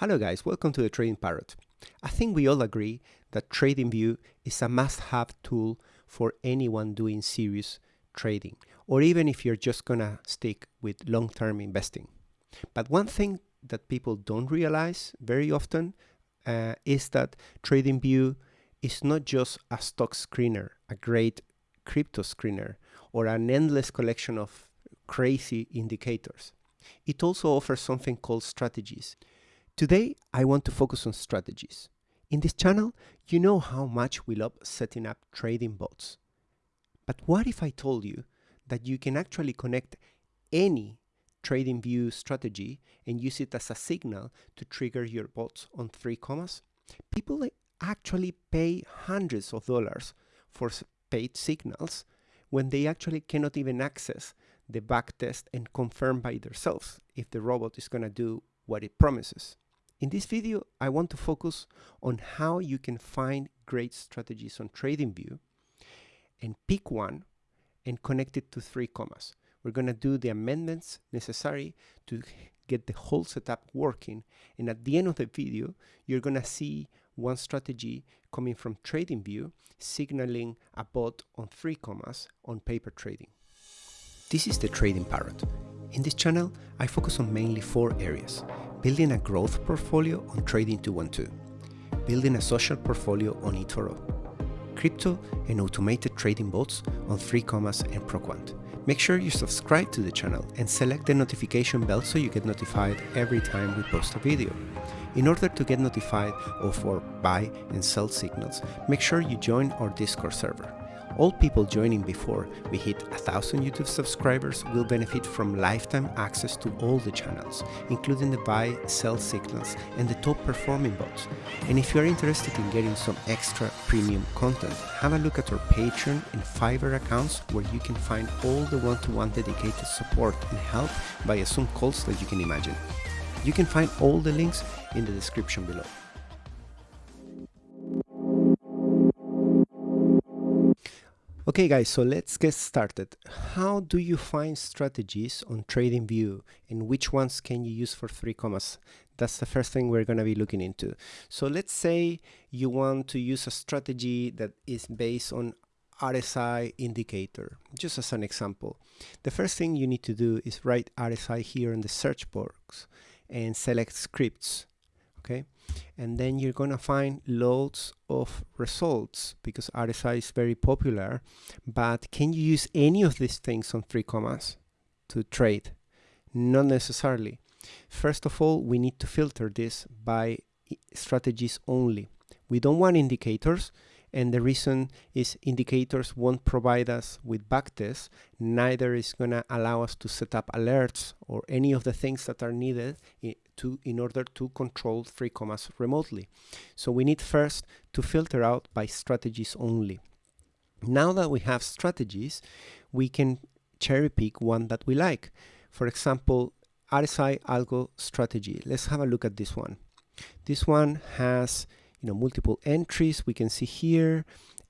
Hello guys, welcome to the Trading Parrot. I think we all agree that TradingView is a must-have tool for anyone doing serious trading, or even if you're just gonna stick with long-term investing. But one thing that people don't realize very often uh, is that TradingView is not just a stock screener, a great crypto screener, or an endless collection of crazy indicators. It also offers something called strategies. Today, I want to focus on strategies. In this channel, you know how much we love setting up trading bots. But what if I told you that you can actually connect any TradingView strategy and use it as a signal to trigger your bots on three commas? People actually pay hundreds of dollars for paid signals when they actually cannot even access the backtest and confirm by themselves if the robot is going to do what it promises. In this video, I want to focus on how you can find great strategies on TradingView and pick one and connect it to three commas. We're going to do the amendments necessary to get the whole setup working. And at the end of the video, you're going to see one strategy coming from TradingView signaling a bot on three commas on paper trading. This is the Trading Parrot. In this channel, I focus on mainly four areas. Building a growth portfolio on Trading 212, building a social portfolio on eToro, crypto and automated trading bots on 3 commas and ProQuant. Make sure you subscribe to the channel and select the notification bell so you get notified every time we post a video. In order to get notified of our buy and sell signals, make sure you join our Discord server. All people joining before we hit 1000 YouTube subscribers will benefit from lifetime access to all the channels, including the buy, sell signals, and the top performing bots. And if you are interested in getting some extra premium content, have a look at our Patreon and Fiverr accounts where you can find all the one-to-one -one dedicated support and help via some calls that you can imagine. You can find all the links in the description below. Okay guys, so let's get started. How do you find strategies on TradingView and which ones can you use for three commas? That's the first thing we're going to be looking into. So let's say you want to use a strategy that is based on RSI indicator, just as an example. The first thing you need to do is write RSI here in the search box and select scripts okay? And then you're gonna find loads of results because RSI is very popular but can you use any of these things on three commas to trade? Not necessarily. First of all we need to filter this by strategies only. We don't want indicators and the reason is indicators won't provide us with backtests neither is going to allow us to set up alerts or any of the things that are needed to in order to control three commas remotely. So we need first to filter out by strategies only. Now that we have strategies, we can cherry pick one that we like. For example, RSI Algo strategy. Let's have a look at this one. This one has you know multiple entries we can see here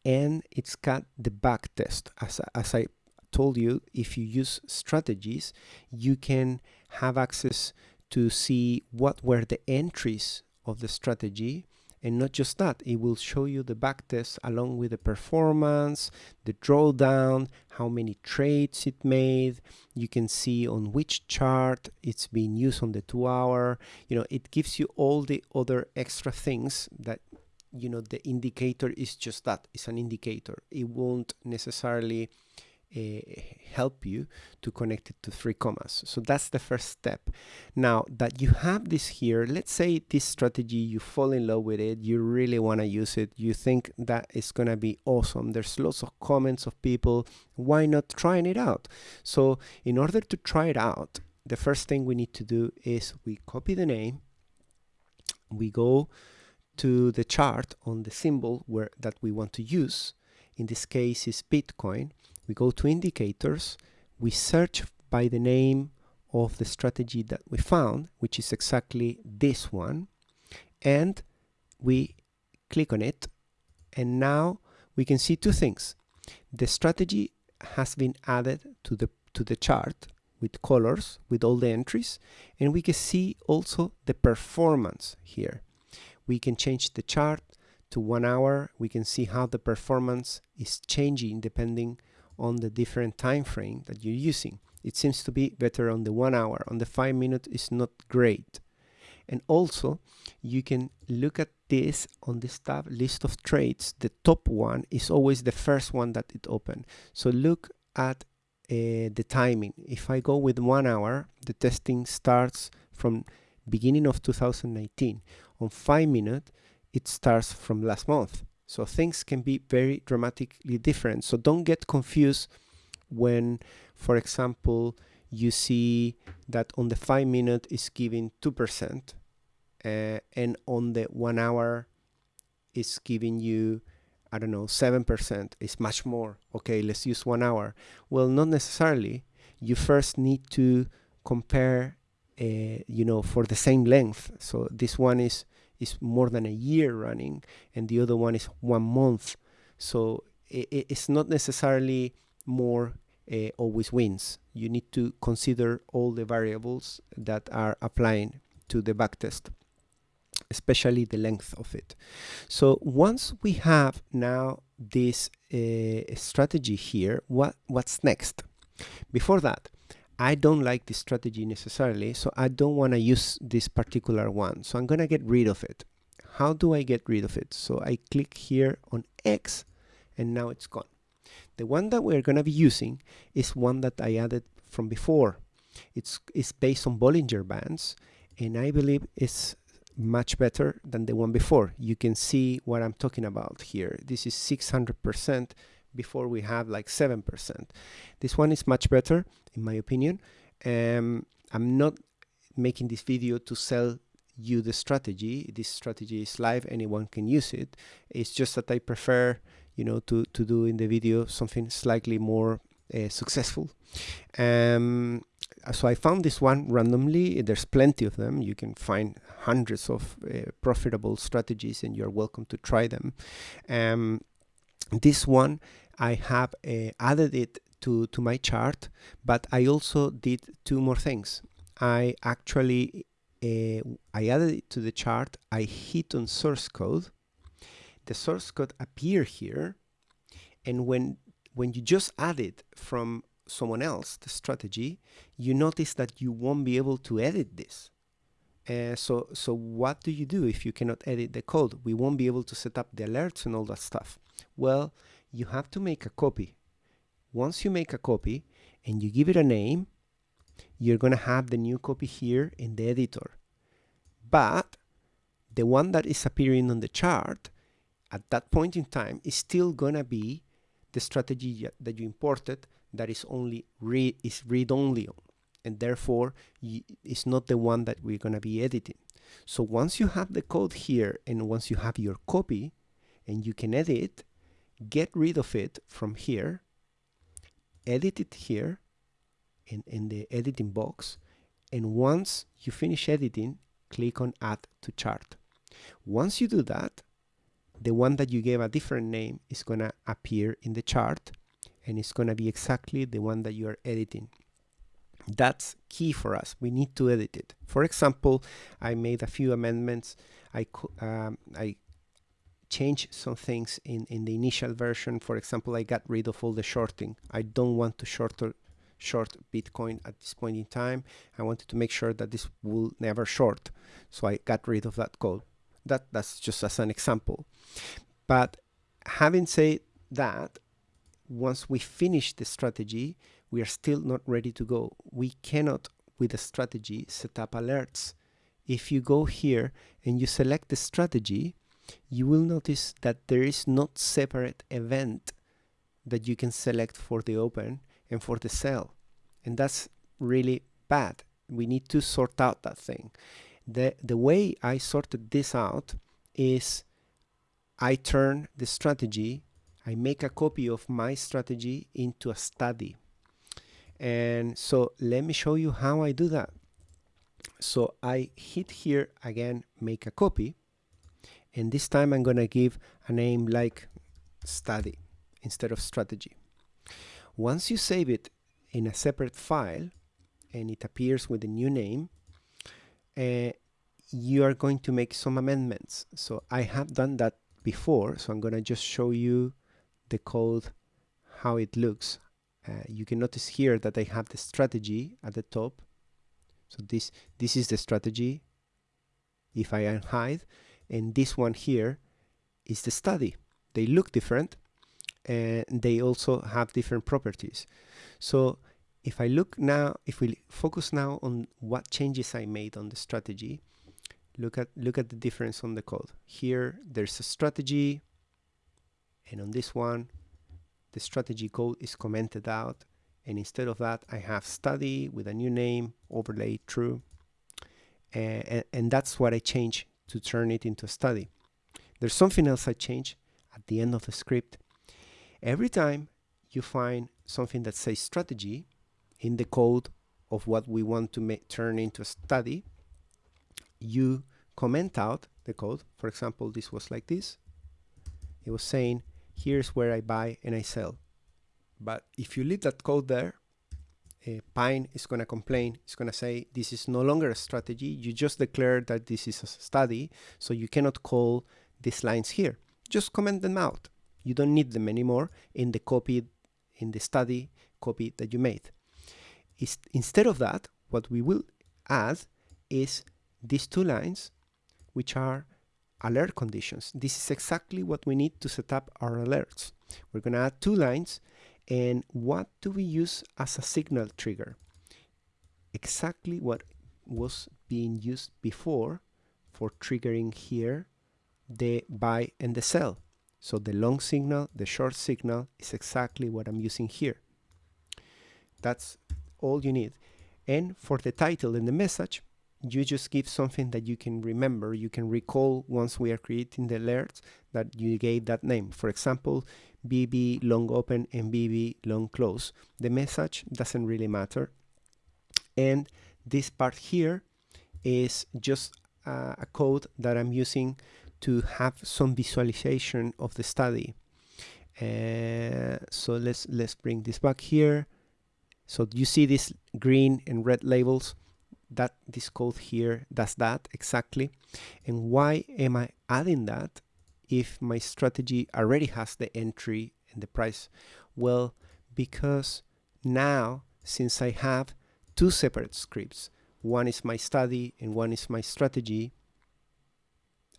and it's got the back test as, as I told you if you use strategies you can have access to see what were the entries of the strategy and not just that, it will show you the backtest along with the performance, the drawdown, how many trades it made. You can see on which chart it's being used on the two hour. You know, it gives you all the other extra things that you know the indicator is just that it's an indicator it won't necessarily Eh, help you to connect it to three commas. So that's the first step. Now that you have this here, let's say this strategy, you fall in love with it, you really want to use it, you think that it's going to be awesome. There's lots of comments of people, why not trying it out? So in order to try it out, the first thing we need to do is we copy the name, we go to the chart on the symbol where that we want to use. In this case is Bitcoin we go to indicators, we search by the name of the strategy that we found, which is exactly this one, and we click on it, and now we can see two things. The strategy has been added to the to the chart. with colors with all the entries and we can see also the performance here we can change the chart to one hour we can see how the performance is changing depending on the different time frame that you're using. It seems to be better on the one hour. On the five minute is not great. And also you can look at this on this tab list of trades. The top one is always the first one that it opened so look at uh, the timing. If I go with one hour the testing starts from beginning of 2019 on five minutes it starts from last month so things can be very dramatically different. So don't get confused when for example you see that on the five minute is giving two percent uh, and on the one hour is giving you I don't know 7% is much more. Okay let's use one hour. Well not necessarily. You first need to compare uh, you know for the same length. So this one is is more than a year running and the other one is one month so it, it's not necessarily more uh, always wins you need to consider all the variables that are applying to the backtest especially the length of it. So once we have now this uh, strategy here, what, what's next? Before that, I don't like this strategy necessarily, so I don't want to use this particular one. So I'm going to get rid of it. How do I get rid of it? So I click here on X and now it's gone. The one that we're going to be using is one that I added from before. It's, it's based on Bollinger Bands and I believe it's much better than the one before. You can see what I'm talking about here. This is 600% before we have like 7%. This one is much better in my opinion. Um, I'm not making this video to sell you the strategy. This strategy is live, anyone can use it. It's just that I prefer, you know, to, to do in the video something slightly more uh, successful. Um, so I found this one randomly. There's plenty of them. You can find hundreds of uh, profitable strategies and you're welcome to try them. Um, this one, I have uh, added it to, to my chart, but I also did two more things. I actually, uh, I added it to the chart. I hit on source code. The source code appear here. And when, when you just add it from someone else the strategy, you notice that you won't be able to edit this. Uh, so, so what do you do if you cannot edit the code? We won't be able to set up the alerts and all that stuff. Well, you have to make a copy. Once you make a copy and you give it a name, you're going to have the new copy here in the editor. But the one that is appearing on the chart at that point in time is still going to be the strategy that you imported that is only read is read only and therefore it's not the one that we're going to be editing so once you have the code here and once you have your copy and you can edit get rid of it from here edit it here in, in the editing box and once you finish editing click on add to chart once you do that the one that you gave a different name is going to appear in the chart and it's going to be exactly the one that you are editing. That's key for us. We need to edit it. For example, I made a few amendments. I, um, I changed some things in, in the initial version. For example, I got rid of all the shorting. I don't want to short, short Bitcoin at this point in time. I wanted to make sure that this will never short. So I got rid of that code. That, that's just as an example. But having said that, once we finish the strategy, we are still not ready to go. We cannot, with a strategy, set up alerts. If you go here and you select the strategy, you will notice that there is not separate event that you can select for the open and for the sell. And that's really bad. We need to sort out that thing. The, the way I sorted this out is I turn the strategy I make a copy of my strategy into a study. And so let me show you how I do that. So I hit here again, make a copy. And this time I'm going to give a name like study instead of strategy. Once you save it in a separate file, and it appears with a new name, uh, you are going to make some amendments. So I have done that before, so I'm going to just show you the code, how it looks. Uh, you can notice here that I have the strategy at the top. So this, this is the strategy if I unhide, and this one here is the study. They look different, and they also have different properties. So if I look now, if we focus now on what changes I made on the strategy, look at look at the difference on the code. Here there's a strategy, and on this one, the strategy code is commented out, and instead of that, I have study with a new name, overlay true, and, and, and that's what I change to turn it into a study. There's something else I change at the end of the script. Every time you find something that says strategy in the code of what we want to make turn into a study, you comment out the code. For example, this was like this. It was saying, here's where I buy and I sell. But if you leave that code there, uh, Pine is going to complain. It's going to say, this is no longer a strategy. You just declared that this is a study, so you cannot call these lines here. Just comment them out. You don't need them anymore in the copy, in the study copy that you made. Is, instead of that, what we will add is these two lines, which are alert conditions. This is exactly what we need to set up our alerts. We're going to add two lines and what do we use as a signal trigger? Exactly what was being used before for triggering here the buy and the sell. So the long signal, the short signal is exactly what I'm using here. That's all you need. And for the title and the message, you just give something that you can remember, you can recall once we are creating the alerts that you gave that name. For example, BB long open and BB long close. The message doesn't really matter. And this part here is just uh, a code that I'm using to have some visualization of the study. Uh, so let's let's bring this back here. So you see these green and red labels that this code here does that exactly. And why am I adding that if my strategy already has the entry and the price? Well, because now since I have two separate scripts, one is my study and one is my strategy,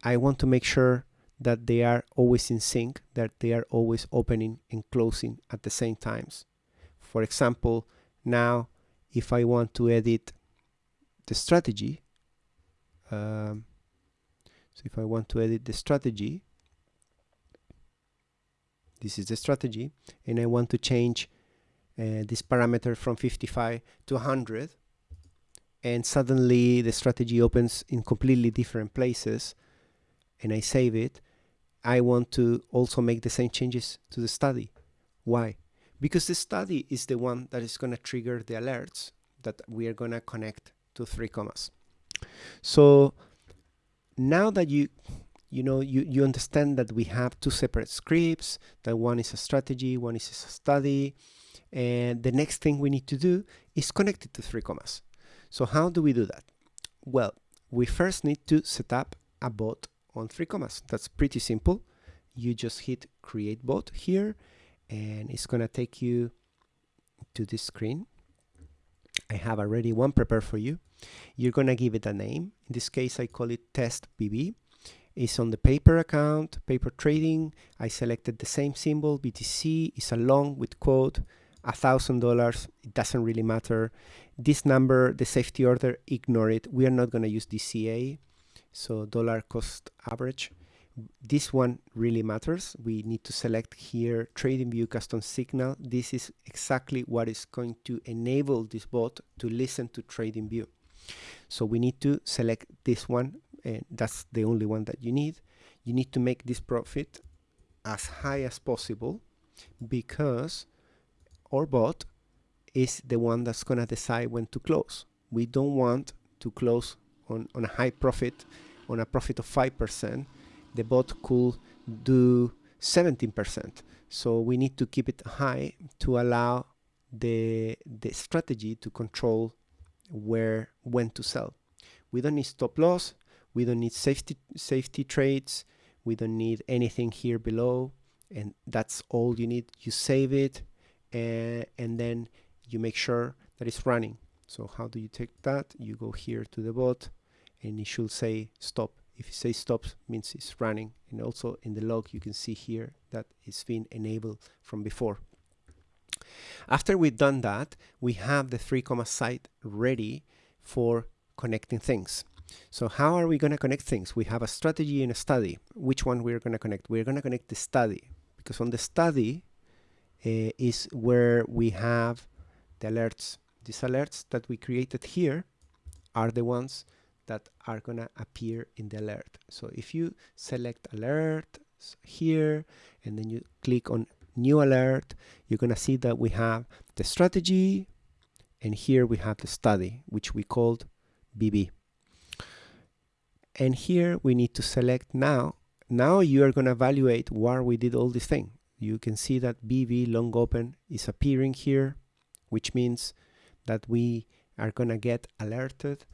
I want to make sure that they are always in sync, that they are always opening and closing at the same times. For example, now if I want to edit the strategy, um, so if I want to edit the strategy, this is the strategy, and I want to change uh, this parameter from 55 to 100, and suddenly the strategy opens in completely different places, and I save it, I want to also make the same changes to the study. Why? Because the study is the one that is going to trigger the alerts that we are going to connect to three commas. So now that you you know you, you understand that we have two separate scripts, that one is a strategy, one is a study, and the next thing we need to do is connect it to three commas. So how do we do that? Well, we first need to set up a bot on three commas. That's pretty simple. You just hit create bot here and it's gonna take you to this screen. I have already one prepared for you. You're gonna give it a name. In this case, I call it test BB. It's on the paper account, paper trading. I selected the same symbol, BTC, is a long with quote, a thousand dollars. It doesn't really matter. This number, the safety order, ignore it. We are not gonna use DCA. So dollar cost average. This one really matters. We need to select here TradingView custom signal. This is exactly what is going to enable this bot to listen to TradingView. So we need to select this one and that's the only one that you need. You need to make this profit as high as possible because our bot is the one that's going to decide when to close. We don't want to close on, on a high profit, on a profit of 5%, the bot could do 17%. So we need to keep it high to allow the, the strategy to control where when to sell. We don't need stop loss. We don't need safety safety trades. We don't need anything here below. And that's all you need. You save it and, and then you make sure that it's running. So how do you take that? You go here to the bot and it should say stop. If you say stop, means it's running. And also in the log, you can see here that it's been enabled from before. After we've done that, we have the three comma site ready for connecting things. So how are we going to connect things? We have a strategy and a study. Which one we're going to connect? We're going to connect the study because on the study uh, is where we have the alerts. These alerts that we created here are the ones that are to appear in the alert. So if you select alert here and then you click on new alert, you're to see that we have the strategy and here we have the study, which we called BB. And here we need to select now. Now you are to evaluate where we did all this thing. You can see that BB long open is appearing here, which means that we are to get alerted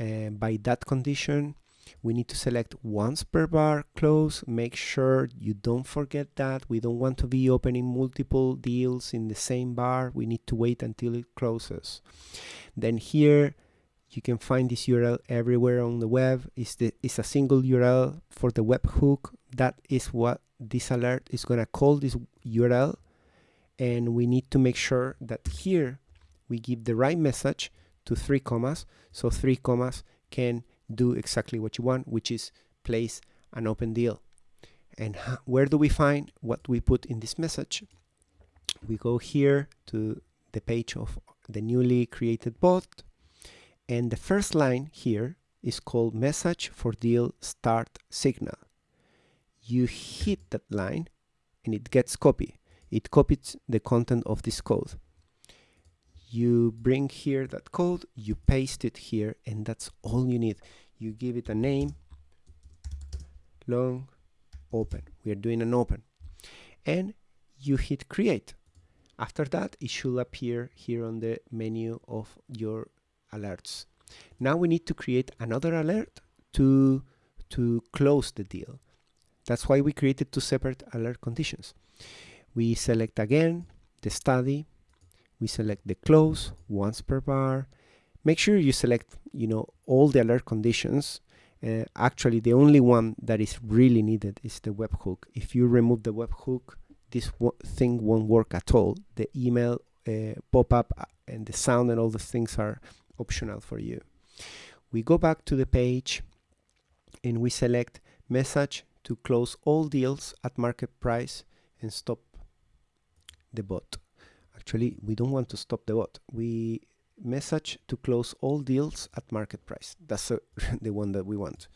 uh, by that condition we need to select once per bar close. Make sure you don't forget that. We don't want to be opening multiple deals in the same bar. We need to wait until it closes. Then here you can find this URL everywhere on the web. It's the it's a single URL for the webhook. That is what this alert is going to call this URL and we need to make sure that here we give the right message to three commas so three commas can do exactly what you want, which is place an open deal. And where do we find what we put in this message? We go here to the page of the newly created bot. And the first line here is called message for deal start signal. You hit that line and it gets copied. It copies the content of this code. You bring here that code, you paste it here, and that's all you need. You give it a name long open. We are doing an open. And you hit create. After that it should appear here on the menu of your alerts. Now we need to create another alert to to close the deal. That's why we created two separate alert conditions. We select again the study we select the close once per bar. Make sure you select you know all the alert conditions. Uh, actually the only one that is really needed is the webhook if you remove the webhook this thing won't work at all. The email uh, pop-up uh, and the sound and all the things are optional for you. We go back to the page and we select message to close all deals at market price and stop the bot actually we don't want to stop the bot we message to close all deals at market price. That's a, the one that we want.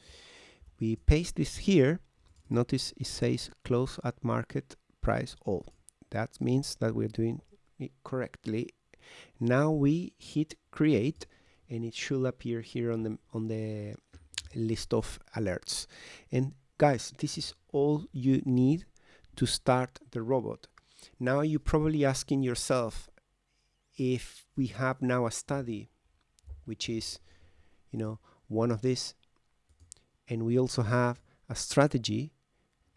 We paste this here. Notice it says close at market price all. That means that we're doing it correctly. Now we hit create and it should appear here on the on the list of alerts. And guys, this is all you need to start the robot. Now you're probably asking yourself, if we have now a study which is you know one of these and we also have a strategy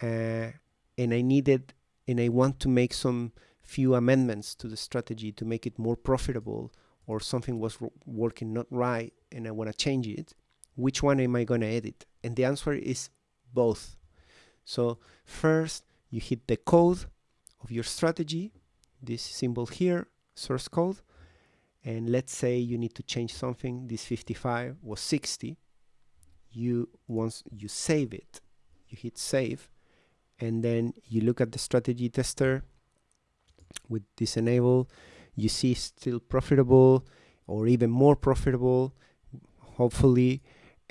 uh, and I needed and I want to make some few amendments to the strategy to make it more profitable or something was working not right and I want to change it which one am I going to edit? And the answer is both. So first you hit the code of your strategy this symbol here source code and let's say you need to change something this 55 was 60 you once you save it you hit save and then you look at the strategy tester with this enable you see still profitable or even more profitable hopefully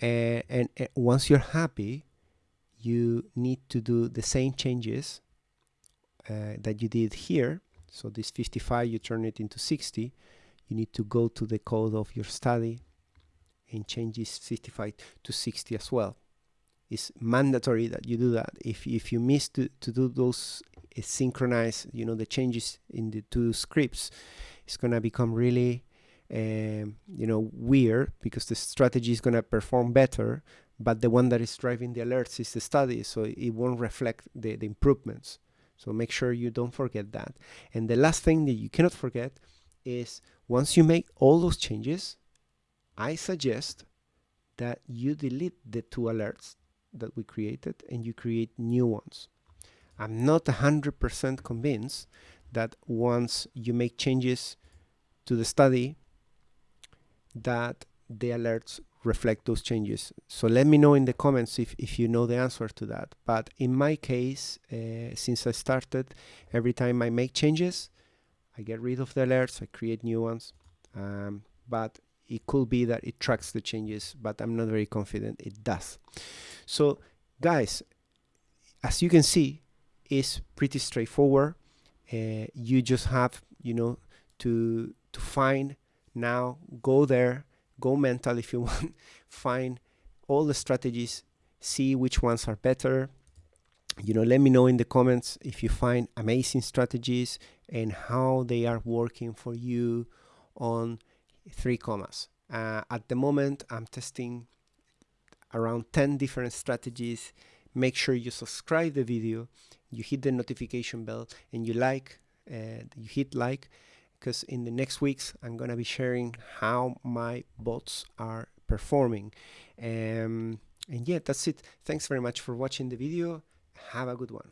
uh, and uh, once you're happy you need to do the same changes uh, that you did here so this 55, you turn it into 60. You need to go to the code of your study and change this 55 to 60 as well. It's mandatory that you do that. If, if you miss to, to do those uh, synchronize, you know, the changes in the two scripts, it's going to become really um, you know weird because the strategy is going to perform better but the one that is driving the alerts is the study so it won't reflect the, the improvements so make sure you don't forget that. And the last thing that you cannot forget is once you make all those changes i suggest that you delete the two alerts that we created and you create new ones. I'm not 100% convinced that once you make changes to the study that the alerts reflect those changes. So let me know in the comments if, if you know the answer to that. But in my case, uh, since I started, every time I make changes, I get rid of the alerts, I create new ones. Um, but it could be that it tracks the changes, but I'm not very confident it does. So guys, as you can see, it's pretty straightforward. Uh, you just have, you know, to to find now, go there, go mental if you want, find all the strategies, see which ones are better. You know, let me know in the comments if you find amazing strategies and how they are working for you on three commas. Uh, at the moment, I'm testing around 10 different strategies. Make sure you subscribe the video, you hit the notification bell, and you like, uh, you hit like because in the next weeks I'm gonna be sharing how my bots are performing. Um, and yeah that's it. Thanks very much for watching the video. Have a good one